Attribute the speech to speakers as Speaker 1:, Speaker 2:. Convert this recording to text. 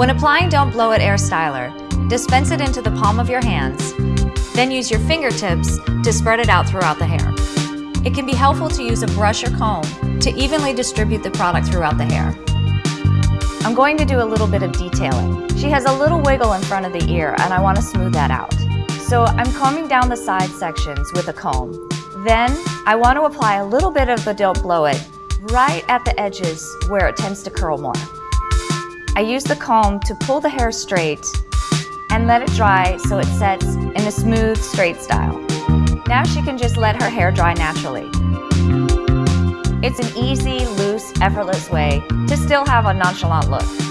Speaker 1: When applying Don't Blow It Air Styler, dispense it into the palm of your hands, then use your fingertips to spread it out throughout the hair. It can be helpful to use a brush or comb to evenly distribute the product throughout the hair. I'm going to do a little bit of detailing. She has a little wiggle in front of the ear and I want to smooth that out. So I'm combing down the side sections with a comb. Then I want to apply a little bit of the Don't Blow It right at the edges where it tends to curl more. I use the comb to pull the hair straight and let it dry so it sets in a smooth, straight style. Now she can just let her hair dry naturally. It's an easy, loose, effortless way to still have a nonchalant look.